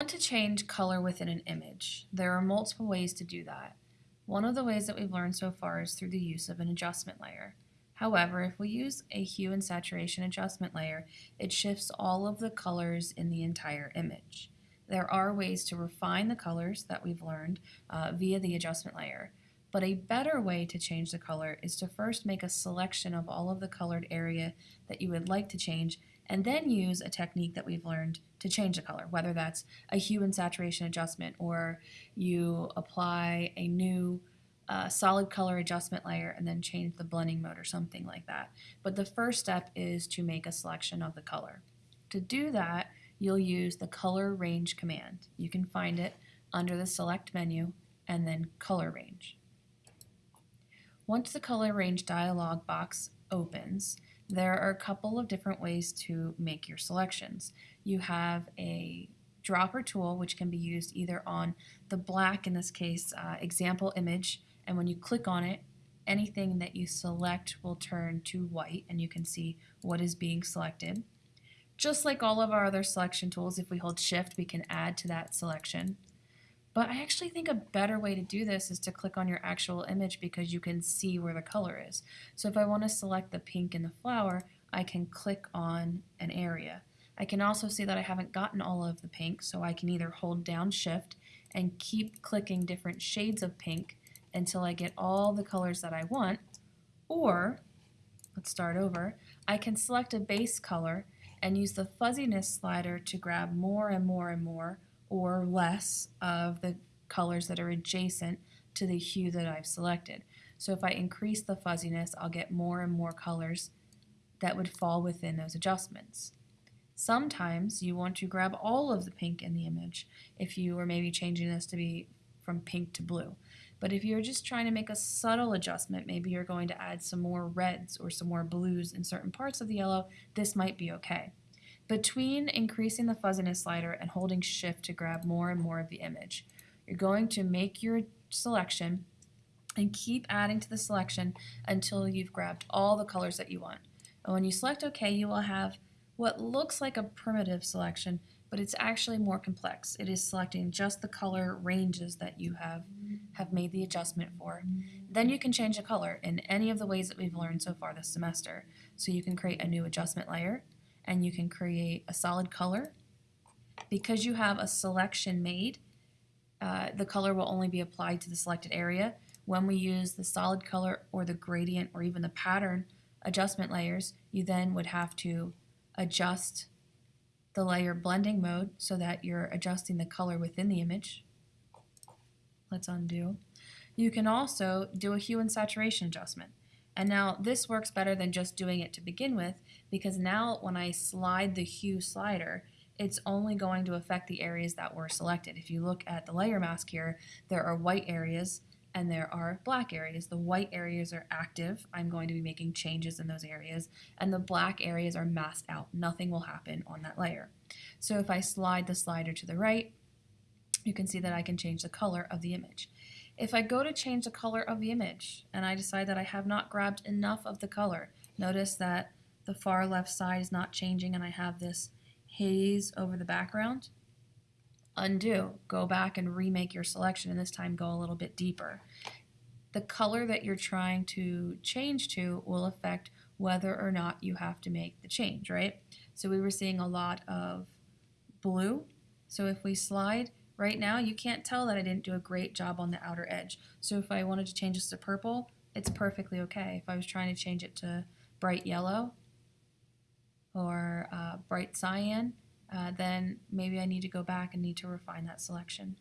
want to change color within an image. There are multiple ways to do that. One of the ways that we've learned so far is through the use of an adjustment layer. However, if we use a hue and saturation adjustment layer, it shifts all of the colors in the entire image. There are ways to refine the colors that we've learned uh, via the adjustment layer, but a better way to change the color is to first make a selection of all of the colored area that you would like to change and then use a technique that we've learned to change the color, whether that's a hue and saturation adjustment or you apply a new uh, solid color adjustment layer and then change the blending mode or something like that. But the first step is to make a selection of the color. To do that, you'll use the color range command. You can find it under the select menu and then color range. Once the color range dialog box opens, there are a couple of different ways to make your selections. You have a dropper tool which can be used either on the black, in this case, uh, example image, and when you click on it, anything that you select will turn to white and you can see what is being selected. Just like all of our other selection tools, if we hold shift, we can add to that selection. But I actually think a better way to do this is to click on your actual image because you can see where the color is. So if I want to select the pink in the flower, I can click on an area. I can also see that I haven't gotten all of the pink, so I can either hold down shift and keep clicking different shades of pink until I get all the colors that I want, or, let's start over, I can select a base color and use the fuzziness slider to grab more and more and more or less of the colors that are adjacent to the hue that I've selected. So if I increase the fuzziness, I'll get more and more colors that would fall within those adjustments. Sometimes you want to grab all of the pink in the image if you are maybe changing this to be from pink to blue. But if you're just trying to make a subtle adjustment, maybe you're going to add some more reds or some more blues in certain parts of the yellow, this might be okay. Between increasing the fuzziness slider and holding shift to grab more and more of the image, you're going to make your selection and keep adding to the selection until you've grabbed all the colors that you want. And when you select OK, you will have what looks like a primitive selection, but it's actually more complex. It is selecting just the color ranges that you have, have made the adjustment for. Then you can change the color in any of the ways that we've learned so far this semester. So you can create a new adjustment layer, and you can create a solid color. Because you have a selection made, uh, the color will only be applied to the selected area. When we use the solid color or the gradient or even the pattern adjustment layers, you then would have to adjust the layer blending mode so that you're adjusting the color within the image. Let's undo. You can also do a hue and saturation adjustment. And now this works better than just doing it to begin with because now when I slide the hue slider, it's only going to affect the areas that were selected. If you look at the layer mask here, there are white areas and there are black areas. The white areas are active. I'm going to be making changes in those areas. And the black areas are masked out. Nothing will happen on that layer. So if I slide the slider to the right, you can see that I can change the color of the image. If I go to change the color of the image and I decide that I have not grabbed enough of the color, notice that the far left side is not changing and I have this haze over the background. Undo, go back and remake your selection and this time go a little bit deeper. The color that you're trying to change to will affect whether or not you have to make the change, right? So we were seeing a lot of blue. So if we slide, Right now, you can't tell that I didn't do a great job on the outer edge. So if I wanted to change this to purple, it's perfectly okay. If I was trying to change it to bright yellow or uh, bright cyan, uh, then maybe I need to go back and need to refine that selection.